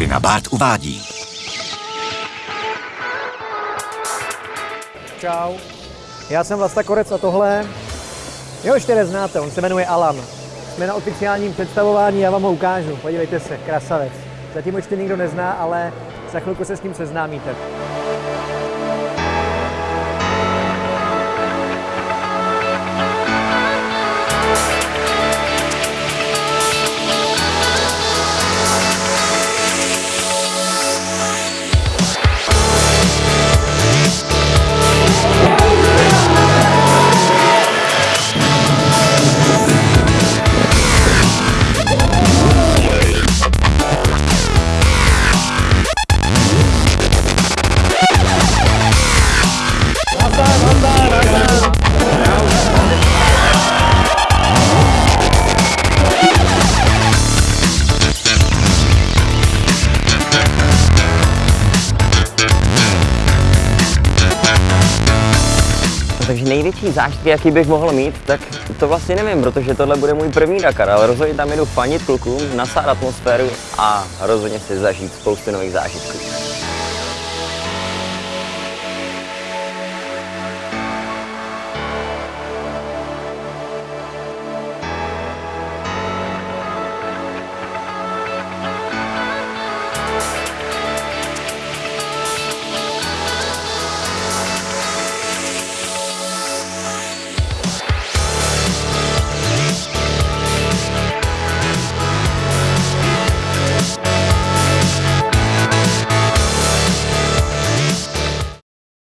Martina Bart uvádí. Čau. Já jsem Vlasta Korec a tohle, jeho ještě neznáte, on se jmenuje Alan. Jsme na oficiálním představování, já vám ho ukážu. Podívejte se, krasavec. Zatím ho ještě nikdo nezná, ale za chvilku se s ním seznámíte. Takže největší zážitek, jaký bych mohl mít, tak to vlastně nevím, protože tohle bude můj první Dakar, ale rozhodně tam jedu fanit klukům, nasát atmosféru a rozhodně si zažít spoustu nových zážitků.